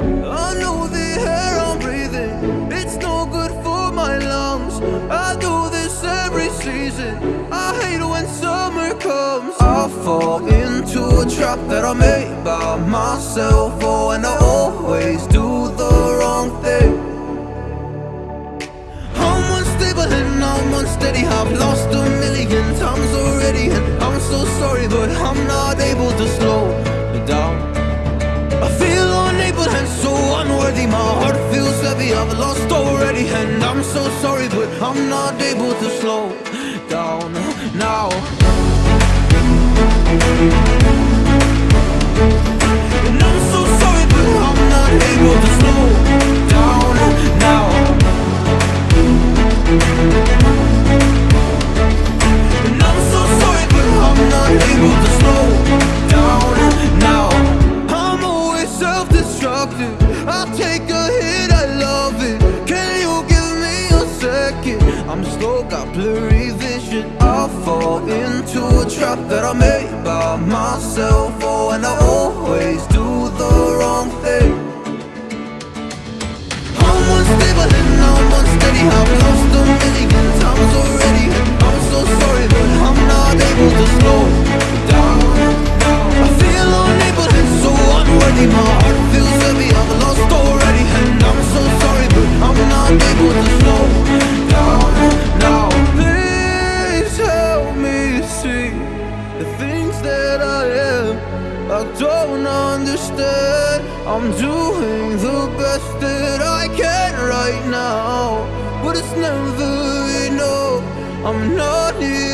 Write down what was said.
I know the air I'm breathing, it's no good for my lungs. I do this every season, I hate when summer comes. I fall into a trap that I made by myself, oh, and I always do the wrong thing. I'm unsteady I've lost a million times already And I'm so sorry but I'm not able to slow down unworthy My heart feels heavy, I've lost already And I'm so sorry but I'm not able to slow down now. And I'm so sorry but I'm not able to slow down now I'll take a hit, I love it. Can you give me a second? I'm slow, got blurry vision. I fall into a trap that I made by myself. Oh, and I always do the wrong thing. I'm unstable and I'm unsteady. I've lost a million times already. I'm so sorry but I'm not able to slow down. I feel unable and so unworthy. My I am I don't understand I'm doing the best that I can right now But it's never enough. I'm not here